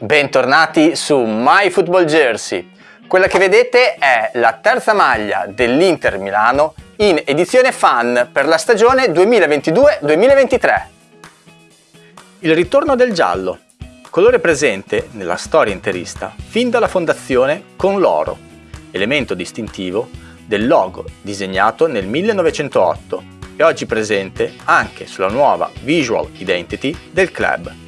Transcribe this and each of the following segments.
Bentornati su My Football Jersey. Quella che vedete è la terza maglia dell'Inter Milano in edizione fan per la stagione 2022-2023. Il ritorno del giallo, colore presente nella storia interista fin dalla fondazione con l'oro, elemento distintivo del logo disegnato nel 1908 e oggi presente anche sulla nuova visual identity del club.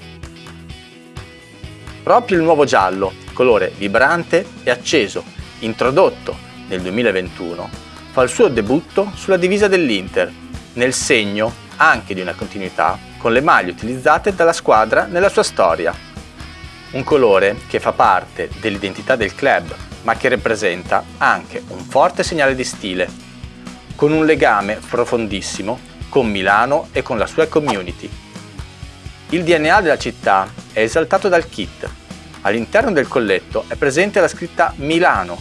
Proprio il nuovo giallo, colore vibrante e acceso, introdotto nel 2021, fa il suo debutto sulla divisa dell'Inter, nel segno anche di una continuità con le maglie utilizzate dalla squadra nella sua storia. Un colore che fa parte dell'identità del club, ma che rappresenta anche un forte segnale di stile, con un legame profondissimo con Milano e con la sua community. Il DNA della città è esaltato dal kit. All'interno del colletto è presente la scritta Milano,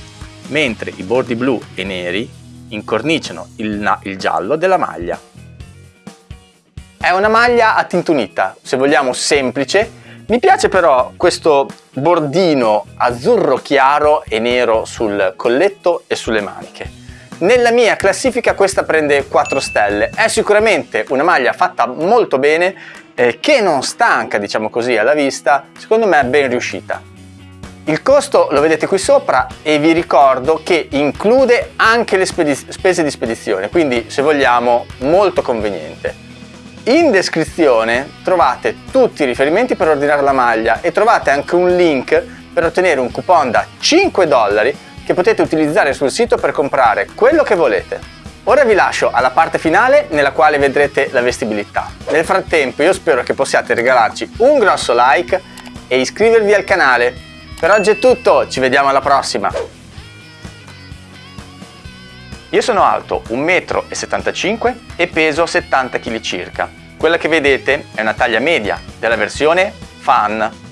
mentre i bordi blu e neri incorniciano il, il giallo della maglia. È una maglia a tintunita, se vogliamo semplice, mi piace però questo bordino azzurro chiaro e nero sul colletto e sulle maniche. Nella mia classifica questa prende 4 stelle, è sicuramente una maglia fatta molto bene eh, che non stanca diciamo così alla vista, secondo me è ben riuscita. Il costo lo vedete qui sopra e vi ricordo che include anche le spese di spedizione, quindi se vogliamo molto conveniente. In descrizione trovate tutti i riferimenti per ordinare la maglia e trovate anche un link per ottenere un coupon da 5 dollari che potete utilizzare sul sito per comprare quello che volete. Ora vi lascio alla parte finale nella quale vedrete la vestibilità. Nel frattempo io spero che possiate regalarci un grosso like e iscrivervi al canale. Per oggi è tutto, ci vediamo alla prossima! Io sono alto 1,75 m e peso 70 kg circa. Quella che vedete è una taglia media della versione Fan